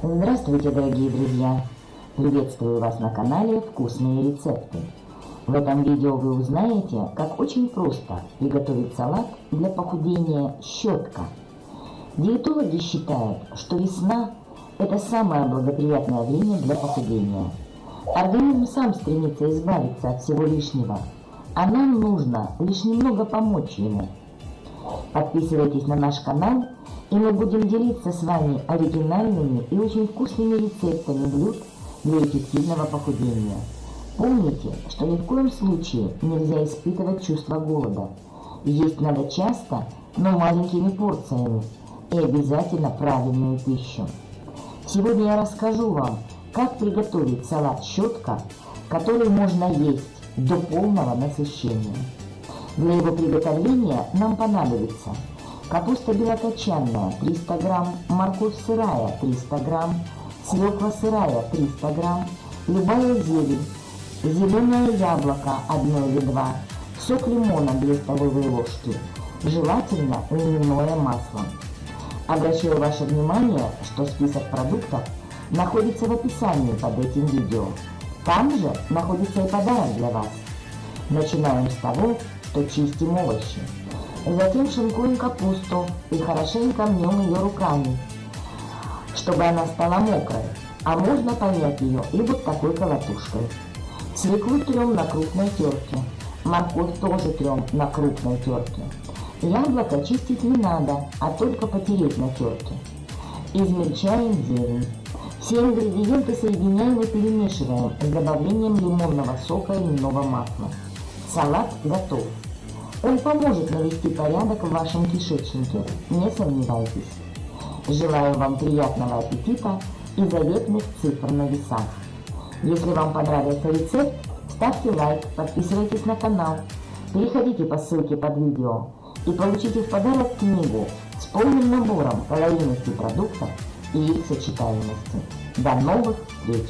Здравствуйте, дорогие друзья! Приветствую вас на канале «Вкусные рецепты». В этом видео вы узнаете, как очень просто приготовить салат для похудения щетка. Диетологи считают, что весна – это самое благоприятное время для похудения. Организм сам стремится избавиться от всего лишнего, а нам нужно лишь немного помочь ему. Подписывайтесь на наш канал – и мы будем делиться с вами оригинальными и очень вкусными рецептами блюд для эффективного похудения. Помните, что ни в коем случае нельзя испытывать чувство голода. Есть надо часто, но маленькими порциями и обязательно правильную пищу. Сегодня я расскажу вам, как приготовить салат щетка, который можно есть до полного насыщения. Для его приготовления нам понадобится Капуста белокочанная 300 грамм, морковь сырая 300 грамм, свекла сырая 300 грамм, любая зелень, зеленое яблоко 1 или 2, сок лимона 2 столовые ложки, желательно льняное масло. Обращаю ваше внимание, что список продуктов находится в описании под этим видео. Там же находится и подарок для вас. Начинаем с того, что чистим овощи. Затем шинкуем капусту и хорошенько мнем ее руками, чтобы она стала мокрой, а можно помять ее и вот такой колотушкой. Свеклу трем на крупной терке, морковь тоже трем на крупной терке. Яблоко чистить не надо, а только потереть на терке. Измельчаем зелень. Все ингредиенты соединяем и перемешиваем с добавлением лимонного сока и льняного масла. Салат готов. Он поможет навести порядок в вашем кишечнике, не сомневайтесь. Желаю вам приятного аппетита и заветных цифр на весах. Если вам понравился рецепт, ставьте лайк, подписывайтесь на канал, переходите по ссылке под видео и получите в подарок книгу с полным набором калорийности продуктов и их сочетаемости. До новых встреч!